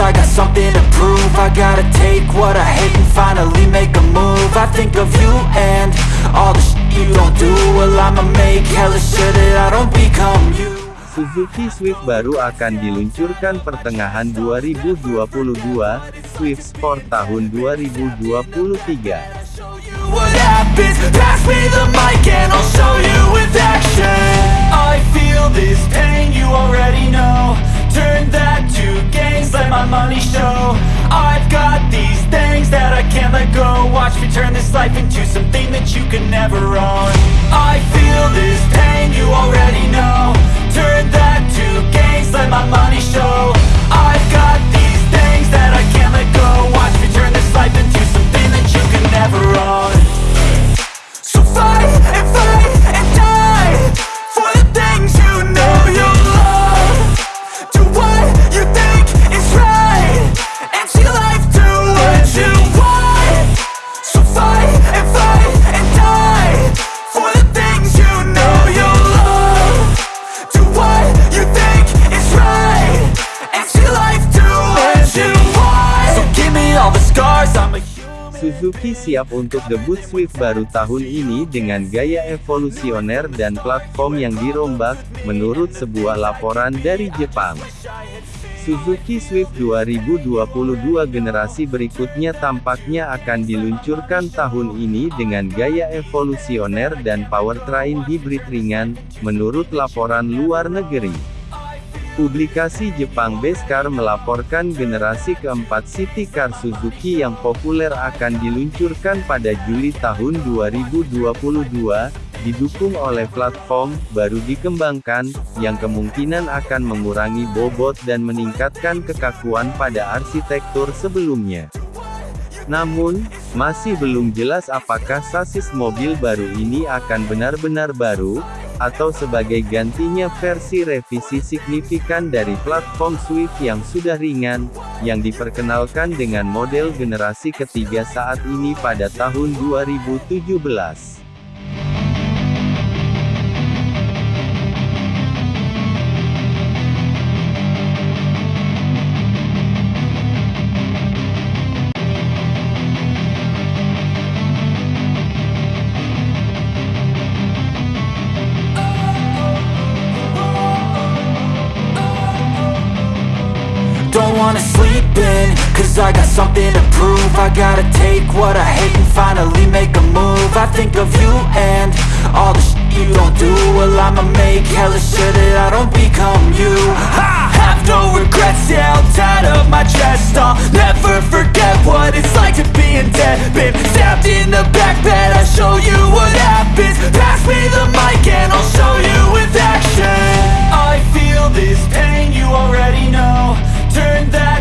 I got something to prove. I gotta take what I hate and finally make a move. I think of you and all the shit you don't do. Well I'ma make hella sure that I don't become you. Suzuki Swift baru akan diluncurkan pertengahan 2022, Swift Sport tahun 2023. what happens? Pass me the mic and I'll show you with action. I feel this pain, you already know. Turn that to gains, let my money show. I've got these things that I can't let go. Watch me turn this life into something that you can never own. I Suzuki siap untuk debut Swift baru tahun ini dengan gaya evolusioner dan platform yang dirombak, menurut sebuah laporan dari Jepang. Suzuki Swift 2022 generasi berikutnya tampaknya akan diluncurkan tahun ini dengan gaya evolusioner dan powertrain hibrid ringan, menurut laporan luar negeri. Publikasi Jepang Beskar melaporkan generasi keempat City Car Suzuki yang populer akan diluncurkan pada Juli tahun 2022, didukung oleh platform baru dikembangkan, yang kemungkinan akan mengurangi bobot dan meningkatkan kekakuan pada arsitektur sebelumnya. Namun, masih belum jelas apakah sasis mobil baru ini akan benar-benar baru, atau sebagai gantinya versi revisi signifikan dari platform Swift yang sudah ringan, yang diperkenalkan dengan model generasi ketiga saat ini pada tahun 2017. I got something to prove. I gotta take what I hate and finally make a move. I think of you and all the shit you don't do. Well I'ma make hella sure that I don't become you. I have no regrets, yeah, I'll tie up my chest I'll never forget what it's like to be in debt Been stabbed in the back bed, I'll show you what happens. Pass me the mic and I'll show you with action. I feel this pain, you already know. Turn that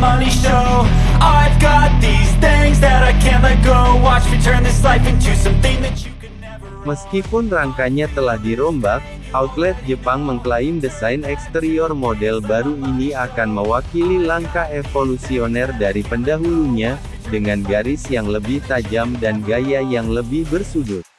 money show. I've got these things that I can't let go. Watch me turn this life into something that you can never Meskipun rangkanya telah dirombak, outlet Jepang mengklaim desain eksterior model baru ini akan mewakili langkah evolusioner dari pendahulunya, dengan garis yang lebih tajam dan gaya yang lebih bersudut.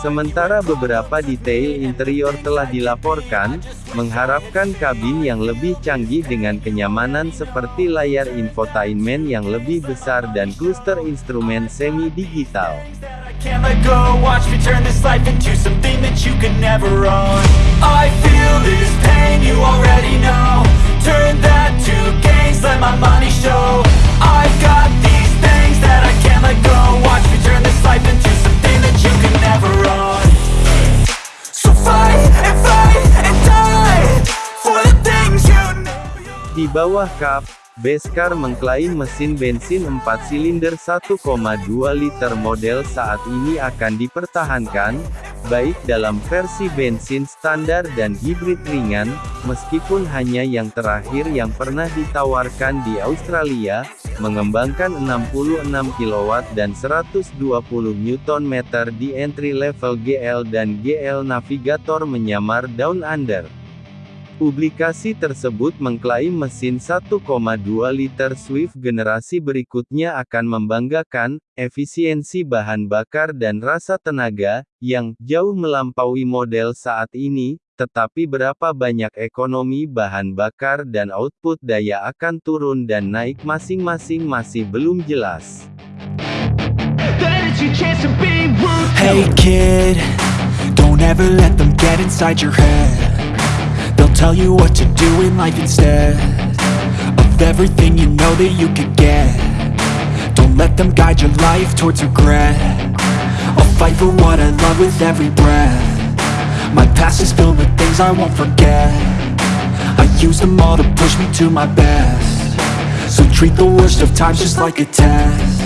Sementara beberapa detail interior telah dilaporkan, mengharapkan kabin yang lebih canggih dengan kenyamanan seperti layar infotainment yang lebih besar dan kluster instrumen semi-digital. Turn that to gains, let my money show bawah kap, Beskar mengklaim mesin bensin 4 silinder 1,2 liter model saat ini akan dipertahankan, baik dalam versi bensin standar dan hibrid ringan, meskipun hanya yang terakhir yang pernah ditawarkan di Australia, mengembangkan 66 kW dan 120 Nm di entry level GL dan GL Navigator menyamar Down Under. Publikasi tersebut mengklaim mesin 1,2 liter Swift generasi berikutnya akan membanggakan, efisiensi bahan bakar dan rasa tenaga, yang jauh melampaui model saat ini, tetapi berapa banyak ekonomi bahan bakar dan output daya akan turun dan naik masing-masing masih belum jelas. Hey kid, don't ever let them get inside your head. Tell you what to do in life instead Of everything you know that you could get. Don't let them guide your life towards regret. I'll fight for what I love with every breath. My past is filled with things I won't forget. I use them all to push me to my best. So treat the worst of times just like a test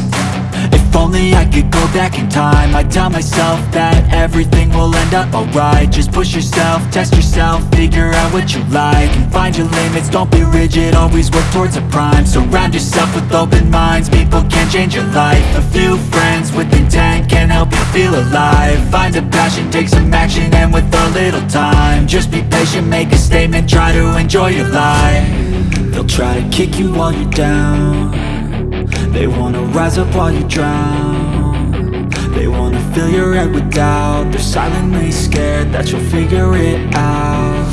if only I could go back in time. I'd tell myself that everything will end up alright. Just push yourself, test yourself, figure out what you like And find your limits, don't be rigid, always work towards a prime. Surround yourself with open minds, people can change your life. A few friends with intent can help you feel alive. Find a passion, take some action, and with a little time Just be patient, make a statement, try to enjoy your life. They'll try to kick you while you're down they wanna rise up while you drown. They wanna fill your head with doubt. They're silently scared that you'll figure it out.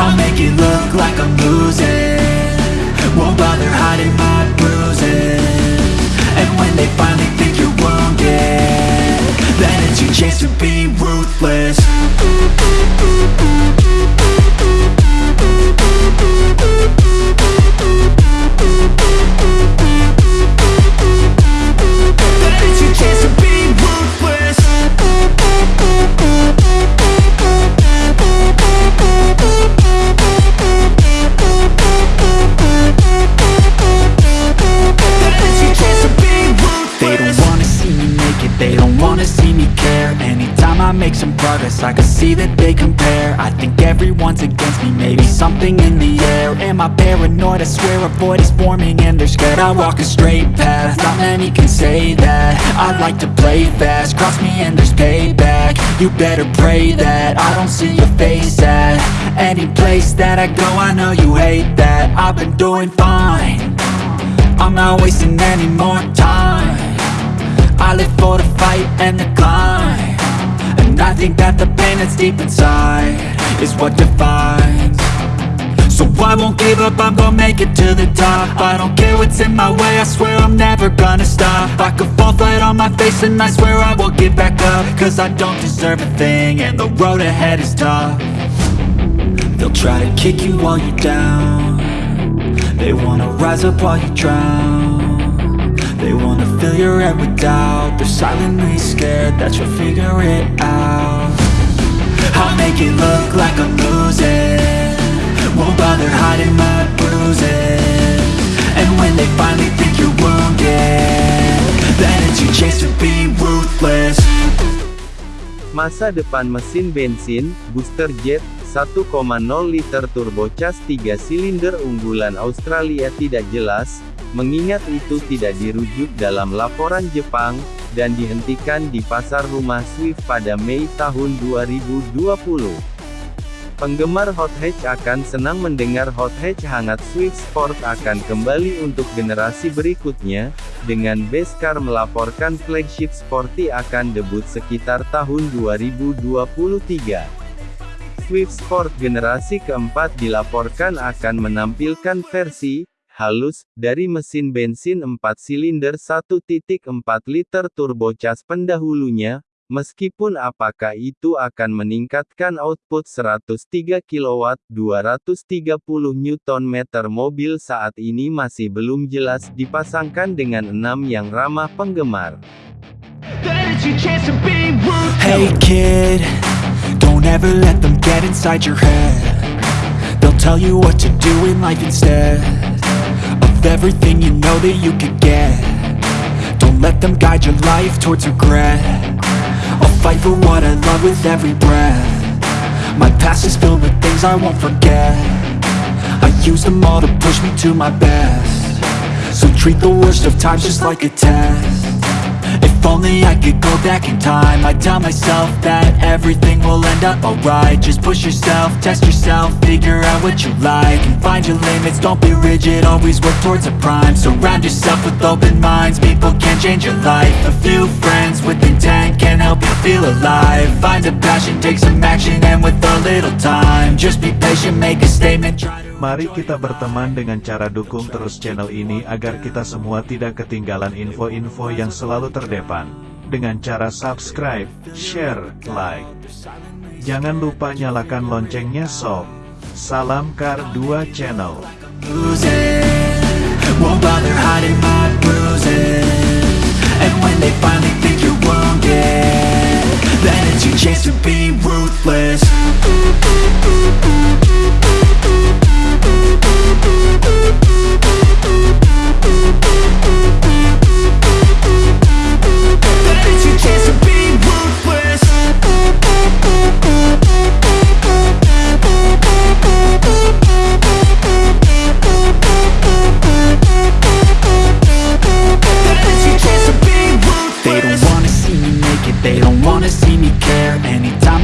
I'll make it look like I'm losing. Won't bother hiding my bruises. And when they finally think you're wounded Then it's your chance to be ruthless see that they compare. I think everyone's against me Maybe something in the air. Am I paranoid? I swear a void is forming And they're scared. I walk a straight path Not many can say that. I like to play fast Cross me and there's payback. You better pray that I don't see your face at Any place that I go. I know you hate that. I've been doing fine. I'm not wasting any more time. I live for the fight and the climb I think that the pain that's deep inside Is what defines. So I won't give up, I'm gonna make it to the top. I don't care what's in my way, I swear I'm never gonna stop. I could fall flat on my face and I swear I won't give back up. Cause I don't deserve a thing and the road ahead is tough. They'll try to kick you while you're down. They wanna rise up while you drown fill your head with doubt. They're silently scared that you'll figure it out. I'll make it look like I'm losing. Won't bother hiding my bruises. And when they finally think you're wounded Then it's your chance to be ruthless. Masa depan mesin bensin, booster jet, 1,0 liter turbocharged 3 silinder unggulan Australia tidak jelas, Mengingat itu tidak dirujuk dalam laporan Jepang, dan dihentikan di pasar rumah Swift pada Mei tahun 2020. Penggemar hot hatch akan senang mendengar hot hatch hangat Swift Sport akan kembali untuk generasi berikutnya, dengan Beskar melaporkan flagship Sporty akan debut sekitar tahun 2023. Swift Sport generasi keempat dilaporkan akan menampilkan versi halus, dari mesin bensin 4 silinder 1.4 liter turbocharged pendahulunya, meskipun apakah itu akan meningkatkan output 103 kW 230 Nm mobil saat ini masih belum jelas dipasangkan dengan 6 yang ramah penggemar. Hey kid, don't ever let them get inside your head They'll tell you what to do in life instead Of everything you know that you could get. Don't let them guide your life towards regret. I'll fight for what I love with every breath. My past is filled with things I won't forget. I use them all to push me to my best. So treat the worst of times just like a test if only I could go back in time. I'd tell myself that everything will end up alright. Just push yourself, test yourself, figure out what you like And find your limits, don't be rigid, always work towards a prime. Surround yourself with open minds, people can change your life. A few friends with intent can help you feel alive. Find a passion, take some action, and with a little time. Just be patient, make a statement, try to Mari kita berteman dengan cara dukung terus channel ini agar kita semua tidak ketinggalan info-info yang selalu terdepan. Dengan cara subscribe, share, like. Jangan lupa nyalakan loncengnya sob. Salam Kar 2 Channel. Then it's your chance to be ruthless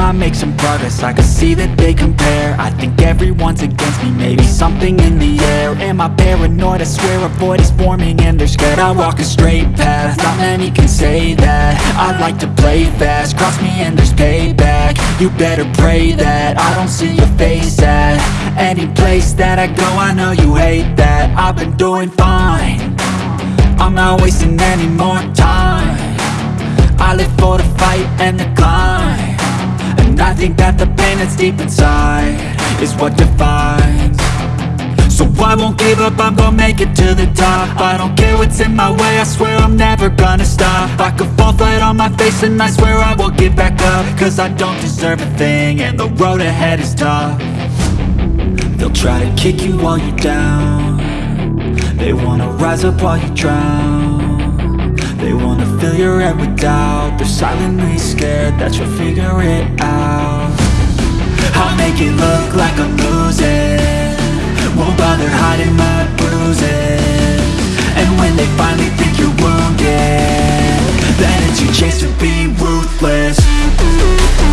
I make some progress, I can see that they compare. I think everyone's against me, maybe something in the air Am I paranoid? I swear a void is forming and they're scared I walk a straight path, not many can say that. I like to play fast, cross me and there's payback. You better pray that. I don't see your face at Any place that I go, I know you hate that. I've been doing fine. I'm not wasting any more time. I live for the fight and the climb. And I think that the pain that's deep inside Is what defines I won't give up, I'm gonna make it to the top. I don't care what's in my way, I swear I'm never gonna stop. I could fall flat on my face and I swear I will get back up. Cause I don't deserve a thing and the road ahead is tough. They'll try to kick you while you're down. They wanna rise up while you drown. They wanna fill your head with doubt. They're silently scared that you'll figure it out. I'll make it look like I'm losing won't bother hiding my bruises. And when they finally think you're wounded Then it's your chance to be ruthless.